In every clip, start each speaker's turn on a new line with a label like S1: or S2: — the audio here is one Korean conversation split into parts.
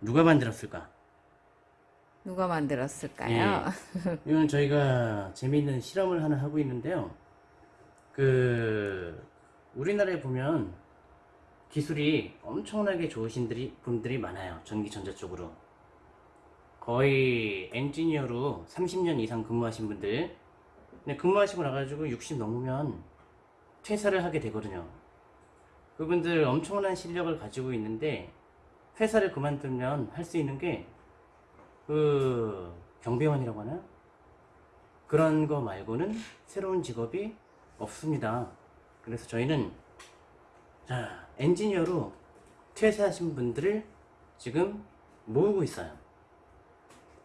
S1: 누가 만들었을까?
S2: 누가 만들었을까요?
S1: 예. 이건 저희가 재미있는 실험을 하나 하고 있는데요. 그 우리나라에 보면 기술이 엄청나게 좋으신 분들이, 분들이 많아요. 전기 전자 쪽으로. 거의 엔지니어로 30년 이상 근무하신 분들. 근데 근무하시고 나가지고 60 넘으면 퇴사를 하게 되거든요. 그분들 엄청난 실력을 가지고 있는데 회사를 그만두면 할 수 있는 게 그 경비원이라고 하나? 그런 거 말고는 새로운 직업이 없습니다. 그래서 저희는 자 엔지니어로 퇴사하신 분들을 지금 모으고 있어요.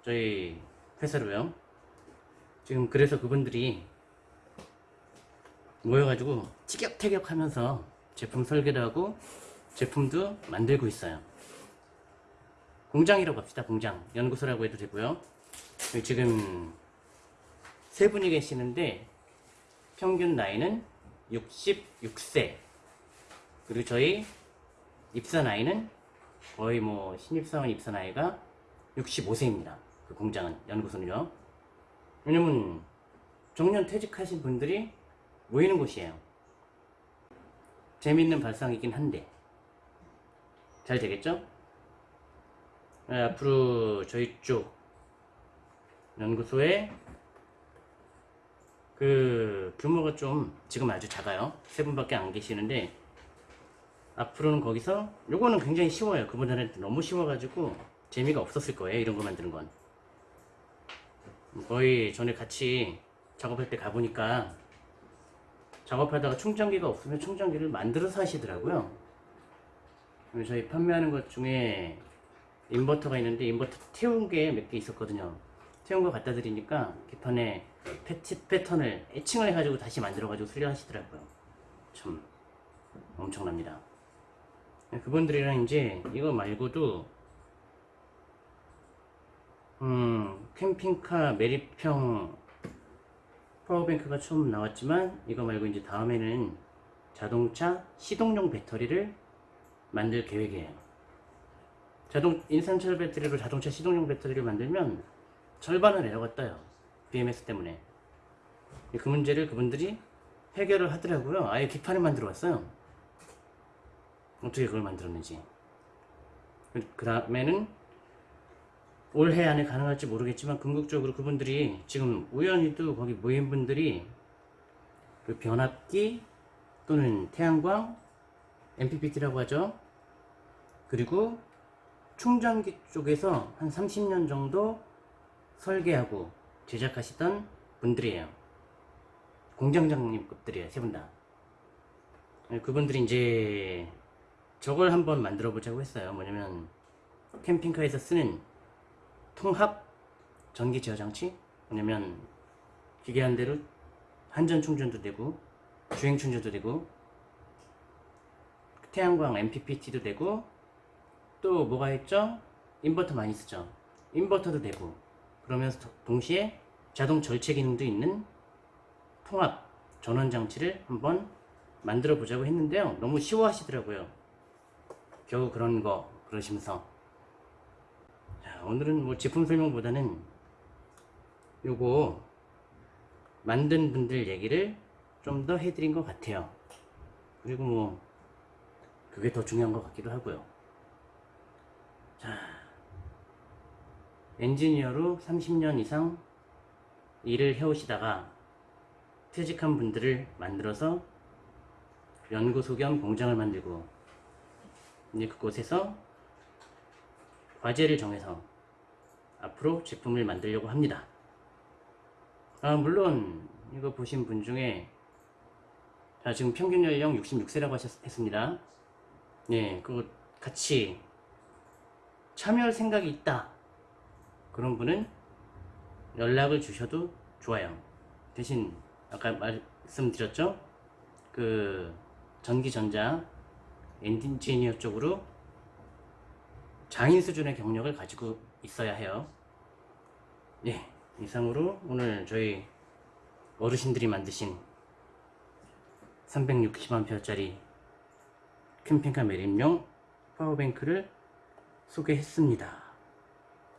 S1: 저희 회사로요. 지금 그래서 그분들이 모여가지고 티격태격 하면서 제품 설계도 하고 제품도 만들고 있어요. 공장이라고 합시다. 공장 연구소라고 해도 되고요. 지금 세 분이 계시는데 평균 나이는 66세. 그리고 저희 입사 나이는 거의 뭐 신입사원 입사 나이가 65세입니다. 그 공장은 연구소는요. 왜냐면 정년 퇴직하신 분들이 모이는 곳이에요. 재밌는 발상이긴 한데 잘 되겠죠? 네, 앞으로 저희 쪽 연구소에 그 규모가 좀 지금 아주 작아요. 세 분밖에 안 계시는데 앞으로는 거기서 요거는 굉장히 쉬워요. 그분들한테 너무 쉬워가지고 재미가 없었을 거예요. 이런 거 만드는 건 거의 전에 같이 작업할 때 가보니까 작업하다가 충전기가 없으면 충전기를 만들어서 하시더라고요. 저희 판매하는 것 중에 인버터가 있는데 인버터 태운 게 몇 개 있었거든요. 태운 거 갖다 드리니까 기판에 패치, 패턴을 애칭을 해가지고 다시 만들어가지고 수리하시더라고요. 참 엄청납니다. 그분들이랑 이제 이거 말고도 음 캠핑카 매립형 파워뱅크가 처음 나왔지만 이거 말고 이제 다음에는 자동차 시동용 배터리를 만들 계획이에요. 자동 인산철 배터리로 자동차 시동용 배터리를 만들면 절반은 에러가 떠요. BMS 때문에. 그 문제를 그분들이 해결을 하더라고요. 아예 기판을 만들어 왔어요. 어떻게 그걸 만들었는지. 그 다음에는 올해 안에 가능할지 모르겠지만 궁극적으로 그분들이 지금 우연히도 거기 모인 분들이 그 변압기 또는 태양광 MPPT라고 하죠. 그리고 충전기 쪽에서 한 30년 정도 설계하고 제작하시던 분들이에요. 공장장님급들이에요. 세 분 다. 네, 그분들이 이제 저걸 한번 만들어 보자고 했어요. 뭐냐면 캠핑카에서 쓰는 통합 전기 제어 장치 뭐냐면 기계 한 대로 한전 충전도 되고 주행 충전도 되고 태양광 MPPT도 되고 또 뭐가 있죠? 인버터 많이 쓰죠. 인버터도 되고 그러면서 동시에 자동 절체 기능도 있는 통합 전원 장치를 한번 만들어 보자고 했는데요. 너무 쉬워 하시더라고요. 겨우 그런 거 그러시면서 자, 오늘은 뭐 제품 설명보다는 요거 만든 분들 얘기를 좀 더 해드린 것 같아요. 그리고 뭐 그게 더 중요한 것 같기도 하고요. 자, 엔지니어로 30년 이상 일을 해오시다가 퇴직한 분들을 만들어서 연구소 겸 공장을 만들고 이제 그곳에서 과제를 정해서 앞으로 제품을 만들려고 합니다. 아, 물론 이거 보신 분 중에 자, 지금 평균 연령 66세라고 하셨습니다. 예, 그거 같이 참여할 생각이 있다. 그런 분은 연락을 주셔도 좋아요. 대신 아까 말씀드렸죠? 그 전기전자 엔지니어 쪽으로 장인 수준의 경력을 가지고 있어야 해요. 예, 이상으로 오늘 저희 어르신들이 만드신 360A짜리 캠핑카 매립용 파워뱅크를 소개했습니다.